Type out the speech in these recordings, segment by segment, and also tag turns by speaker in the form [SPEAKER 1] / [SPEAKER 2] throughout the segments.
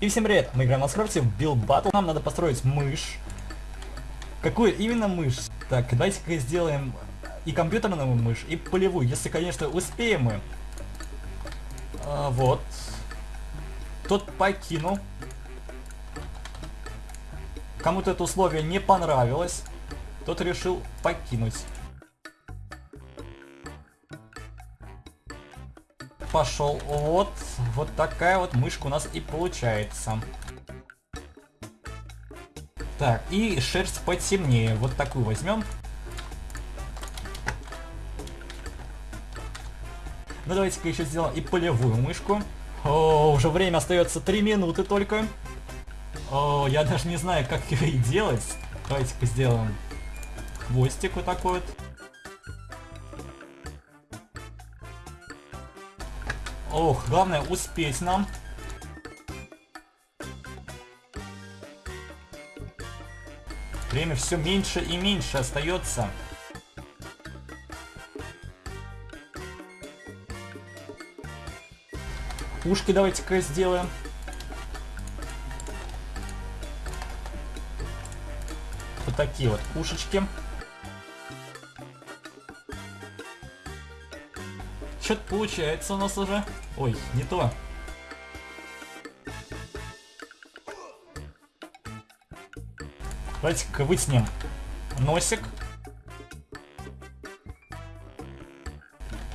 [SPEAKER 1] И всем привет, мы играем на скрафте в Build Battle. Нам надо построить мышь. Какую именно мышь? Так, давайте-ка сделаем и компьютерную мышь, и полевую, если, конечно, успеем мы. А, вот. Тот покинул. Кому-то это условие не понравилось. Тот решил покинуть. Пошел. Вот, вот такая вот мышка у нас и получается. Так, и шерсть потемнее. Вот такую возьмем. Ну давайте-ка еще сделаем и полевую мышку. О, уже время остается 3 минуты только. О, я даже не знаю, как ее и делать. Давайте-ка сделаем хвостик вот такой вот. Ох, главное успеть нам. Время все меньше и меньше остается. Ушки давайте-ка сделаем. Вот такие вот ушечки. Что-то получается у нас уже. Ой, не то. Давайте-ка вытянем носик.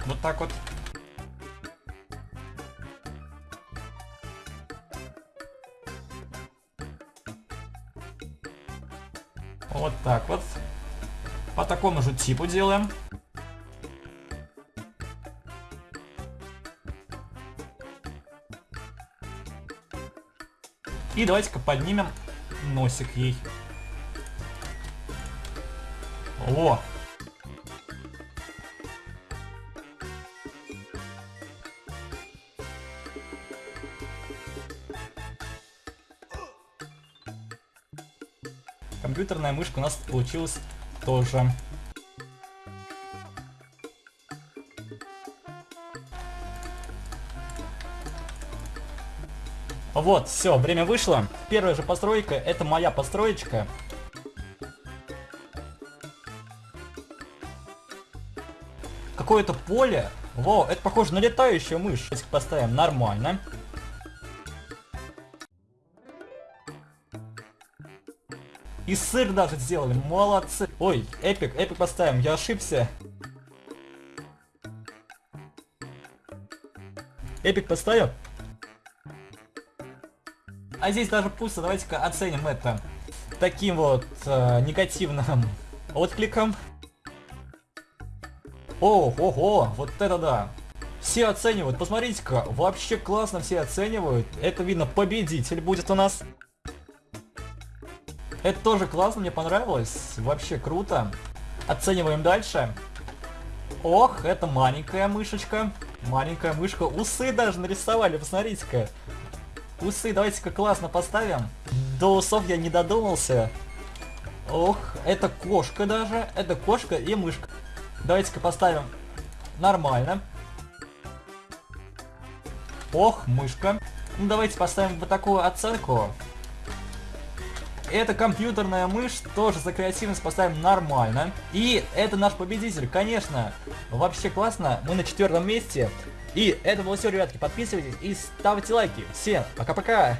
[SPEAKER 1] Вот так вот. Вот так вот. По такому же типу делаем. И давайте-ка поднимем носик ей. О! Компьютерная мышка у нас получилась тоже. Вот, все, время вышло. Первая же постройка, это моя построечка. Какое-то поле. Во, это похоже на летающую мышь. Давайте поставим нормально. И сыр даже сделали, молодцы. Ой, эпик, эпик поставим, я ошибся. Эпик поставил? А здесь даже пусто. Давайте-ка оценим это таким вот э, негативным откликом. О, ого, вот это да. Все оценивают. Посмотрите-ка, вообще классно все оценивают. Это видно, победитель будет у нас. Это тоже классно, мне понравилось. Вообще круто. Оцениваем дальше. Ох, это маленькая мышечка. Маленькая мышка. Усы даже нарисовали, посмотрите-ка. Усы давайте-ка классно поставим. До усов я не додумался. Ох, это кошка даже. Это кошка и мышка. Давайте-ка поставим нормально. Ох, мышка. Ну давайте поставим вот такую оценку. Это компьютерная мышь, тоже за креативность поставим нормально. И это наш победитель, конечно. Вообще классно, мы на четвертом месте. И это было все, ребятки. Подписывайтесь и ставьте лайки. Всем пока-пока.